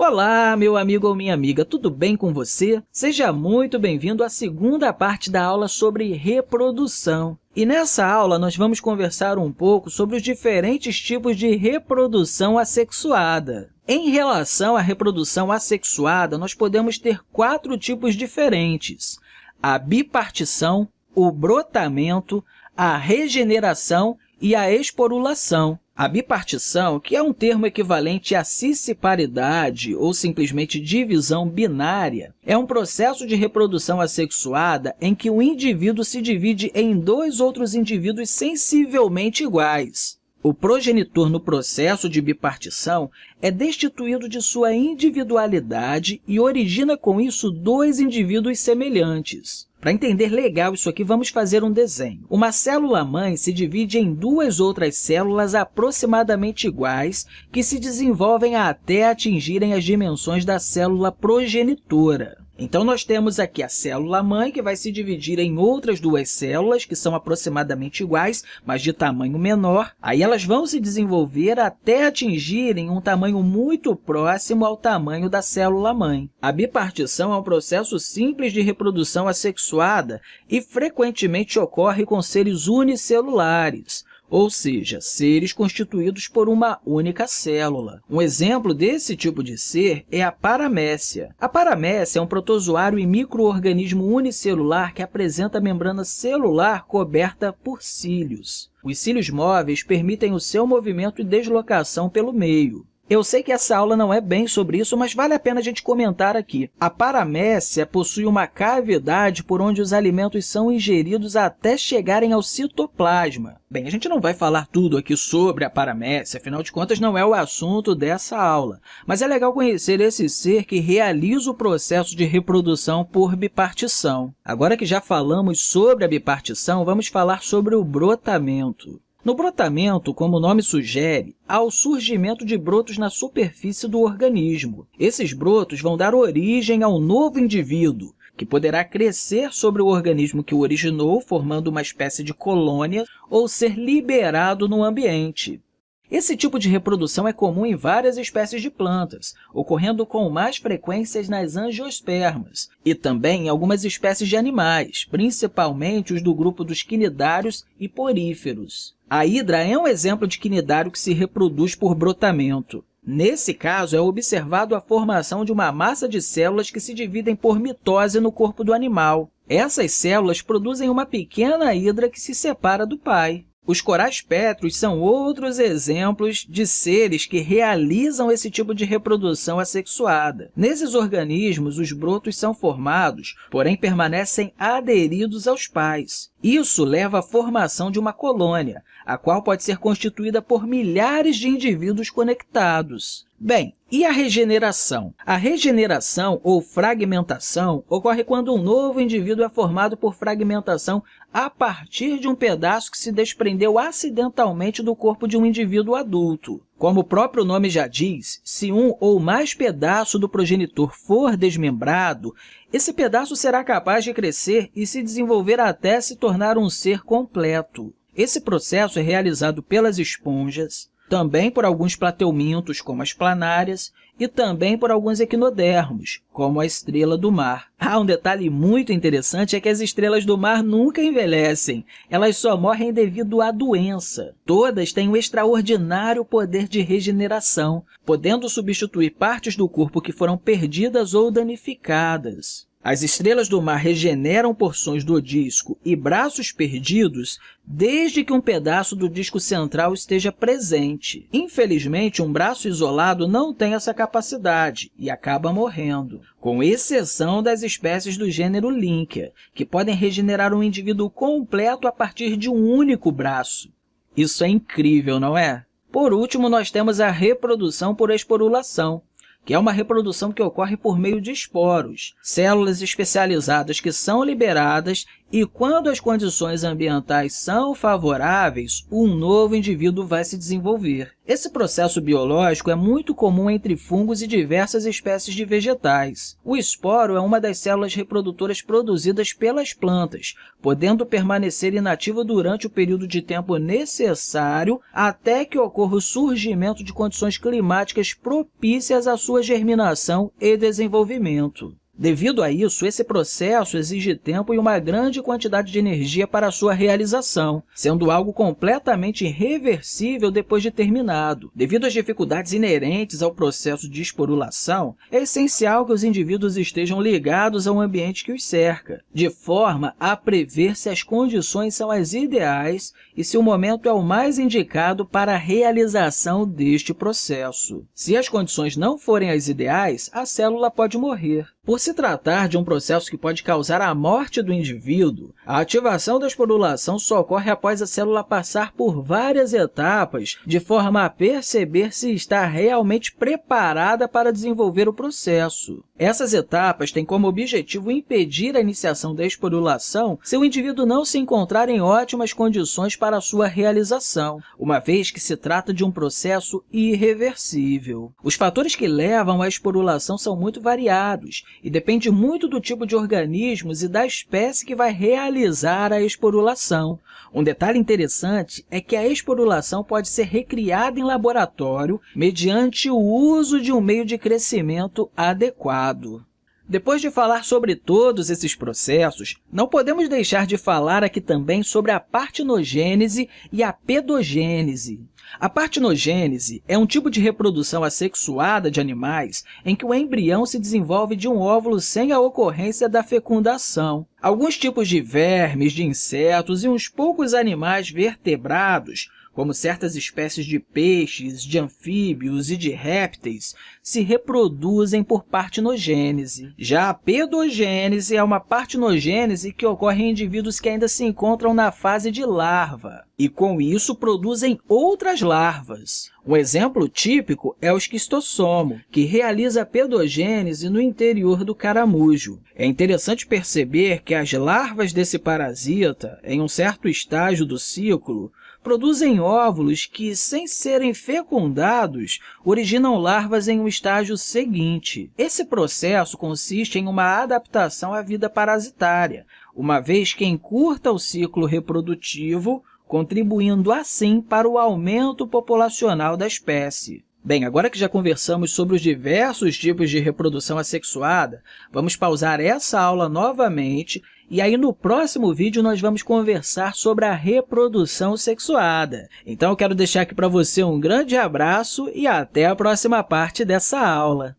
Olá, meu amigo ou minha amiga, tudo bem com você? Seja muito bem-vindo à segunda parte da aula sobre reprodução. E nessa aula, nós vamos conversar um pouco sobre os diferentes tipos de reprodução assexuada. Em relação à reprodução assexuada, nós podemos ter quatro tipos diferentes. A bipartição, o brotamento, a regeneração e a esporulação. A bipartição, que é um termo equivalente à cisparidade ou simplesmente divisão binária, é um processo de reprodução assexuada em que o indivíduo se divide em dois outros indivíduos sensivelmente iguais. O progenitor no processo de bipartição é destituído de sua individualidade e origina com isso dois indivíduos semelhantes. Para entender legal isso aqui, vamos fazer um desenho. Uma célula-mãe se divide em duas outras células aproximadamente iguais que se desenvolvem até atingirem as dimensões da célula progenitora. Então, nós temos aqui a célula-mãe, que vai se dividir em outras duas células, que são aproximadamente iguais, mas de tamanho menor. Aí, elas vão se desenvolver até atingirem um tamanho muito próximo ao tamanho da célula-mãe. A bipartição é um processo simples de reprodução assexuada e frequentemente ocorre com seres unicelulares ou seja, seres constituídos por uma única célula. Um exemplo desse tipo de ser é a paramécia. A paramécia é um protozoário e microorganismo unicelular que apresenta membrana celular coberta por cílios. Os cílios móveis permitem o seu movimento e deslocação pelo meio. Eu sei que essa aula não é bem sobre isso, mas vale a pena a gente comentar aqui. A paramécia possui uma cavidade por onde os alimentos são ingeridos até chegarem ao citoplasma. Bem, a gente não vai falar tudo aqui sobre a paramécia, afinal de contas, não é o assunto dessa aula. Mas é legal conhecer esse ser que realiza o processo de reprodução por bipartição. Agora que já falamos sobre a bipartição, vamos falar sobre o brotamento. No brotamento, como o nome sugere, há o surgimento de brotos na superfície do organismo. Esses brotos vão dar origem ao novo indivíduo, que poderá crescer sobre o organismo que o originou, formando uma espécie de colônia, ou ser liberado no ambiente. Esse tipo de reprodução é comum em várias espécies de plantas, ocorrendo com mais frequências nas angiospermas e também em algumas espécies de animais, principalmente os do grupo dos quinidários e poríferos. A hidra é um exemplo de quinidário que se reproduz por brotamento. Nesse caso, é observado a formação de uma massa de células que se dividem por mitose no corpo do animal. Essas células produzem uma pequena hidra que se separa do pai. Os corais pétreos são outros exemplos de seres que realizam esse tipo de reprodução assexuada. Nesses organismos, os brotos são formados, porém permanecem aderidos aos pais. Isso leva à formação de uma colônia, a qual pode ser constituída por milhares de indivíduos conectados. Bem, e a regeneração? A regeneração ou fragmentação ocorre quando um novo indivíduo é formado por fragmentação a partir de um pedaço que se desprendeu acidentalmente do corpo de um indivíduo adulto. Como o próprio nome já diz, se um ou mais pedaço do progenitor for desmembrado, esse pedaço será capaz de crescer e se desenvolver até se tornar um ser completo. Esse processo é realizado pelas esponjas, também por alguns plateumintos, como as planárias, e também por alguns equinodermos, como a estrela do mar. Ah, um detalhe muito interessante é que as estrelas do mar nunca envelhecem, elas só morrem devido à doença. Todas têm um extraordinário poder de regeneração, podendo substituir partes do corpo que foram perdidas ou danificadas. As estrelas do mar regeneram porções do disco e braços perdidos desde que um pedaço do disco central esteja presente. Infelizmente, um braço isolado não tem essa capacidade e acaba morrendo, com exceção das espécies do gênero Lynkia, que podem regenerar um indivíduo completo a partir de um único braço. Isso é incrível, não é? Por último, nós temos a reprodução por esporulação, que é uma reprodução que ocorre por meio de esporos, células especializadas que são liberadas e quando as condições ambientais são favoráveis, um novo indivíduo vai se desenvolver. Esse processo biológico é muito comum entre fungos e diversas espécies de vegetais. O esporo é uma das células reprodutoras produzidas pelas plantas, podendo permanecer inativo durante o período de tempo necessário até que ocorra o surgimento de condições climáticas propícias à sua germinação e desenvolvimento. Devido a isso, esse processo exige tempo e uma grande quantidade de energia para sua realização, sendo algo completamente irreversível depois de terminado. Devido às dificuldades inerentes ao processo de esporulação, é essencial que os indivíduos estejam ligados ao ambiente que os cerca, de forma a prever se as condições são as ideais e se o momento é o mais indicado para a realização deste processo. Se as condições não forem as ideais, a célula pode morrer. Por se tratar de um processo que pode causar a morte do indivíduo, a ativação da esporulação só ocorre após a célula passar por várias etapas, de forma a perceber se está realmente preparada para desenvolver o processo. Essas etapas têm como objetivo impedir a iniciação da esporulação se o indivíduo não se encontrar em ótimas condições para sua realização, uma vez que se trata de um processo irreversível. Os fatores que levam à esporulação são muito variados e depende muito do tipo de organismos e da espécie que vai realizar a esporulação. Um detalhe interessante é que a esporulação pode ser recriada em laboratório mediante o uso de um meio de crescimento adequado. Depois de falar sobre todos esses processos, não podemos deixar de falar aqui também sobre a partinogênese e a pedogênese. A partinogênese é um tipo de reprodução assexuada de animais em que o embrião se desenvolve de um óvulo sem a ocorrência da fecundação. Alguns tipos de vermes, de insetos e uns poucos animais vertebrados como certas espécies de peixes, de anfíbios e de répteis, se reproduzem por partinogênese. Já a pedogênese é uma partinogênese que ocorre em indivíduos que ainda se encontram na fase de larva e, com isso, produzem outras larvas. Um exemplo típico é o esquistossomo, que realiza a pedogênese no interior do caramujo. É interessante perceber que as larvas desse parasita, em um certo estágio do ciclo, produzem óvulos que, sem serem fecundados, originam larvas em um estágio seguinte. Esse processo consiste em uma adaptação à vida parasitária, uma vez que encurta o ciclo reprodutivo, contribuindo assim para o aumento populacional da espécie. Bem, agora que já conversamos sobre os diversos tipos de reprodução assexuada, vamos pausar essa aula novamente e aí, no próximo vídeo, nós vamos conversar sobre a reprodução sexuada. Então, eu quero deixar aqui para você um grande abraço e até a próxima parte dessa aula.